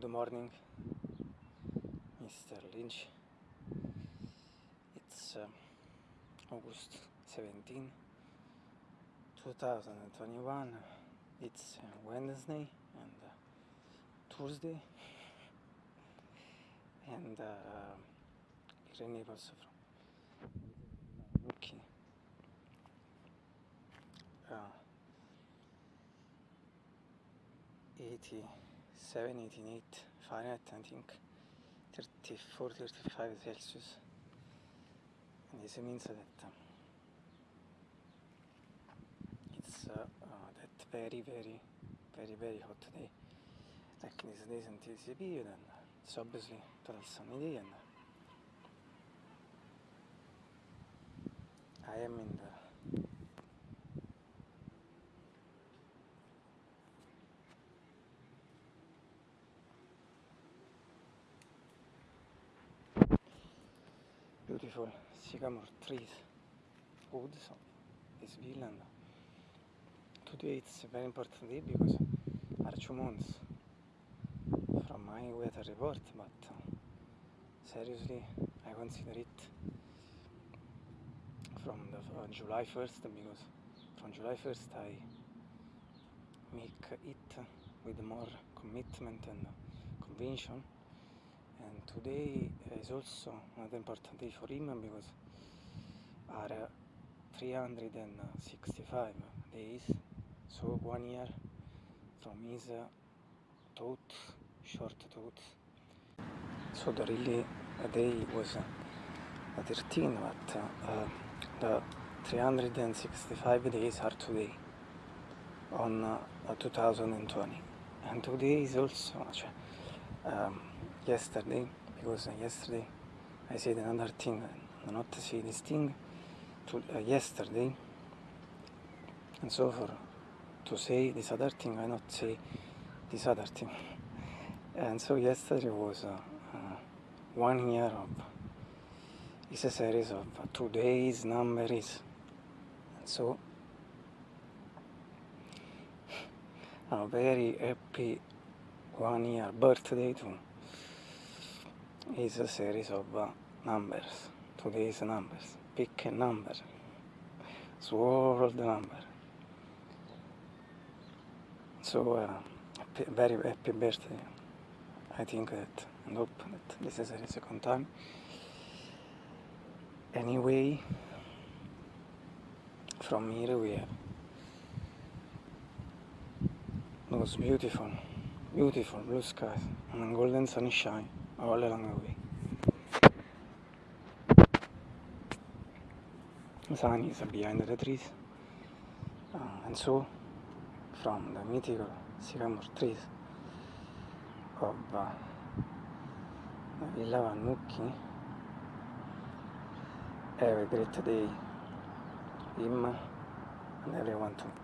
Good morning, Mr. Lynch. It's uh, August 17, 2021. It's uh, Wednesday and uh, Tuesday, and uh, Irene also from Nuki. Uh, 87, 88 Fahrenheit, I think 34, 35 Celsius. And this means that it's uh, uh, that very, very, very, very hot day. Like these days in TCP, then it's obviously total sunny day, and I am in the beautiful sycamore trees, woods of this Finland. Today it's a very important day because are two months from my weather report, but uh, seriously I consider it from the uh, July 1st because from July 1st I make it with more commitment and conviction and today is also another important day for him because are uh, 365 days. So one year from his uh, thought short thought so the really a day was uh, 13 but uh, uh, the 365 days are today on uh, 2020 and today is also cioè, um, yesterday because uh, yesterday I said another thing uh, not to say this thing to, uh, yesterday and so for to say this other thing I not say this other thing. And so yesterday was uh, uh, one year of it's a series of uh, two days numbers and so a very happy one year birthday to is a series of uh, numbers. Today's numbers. Pick a number. Swirl the number. So uh, happy, very happy birthday. I think that and hope that this is the second time. Anyway from here we have those beautiful. Beautiful blue skies and golden sunshine along the way the sun is behind the trees uh, and so from the mythical sycamore trees. Of uh, Villa Vannucchi. Have a great day him and everyone too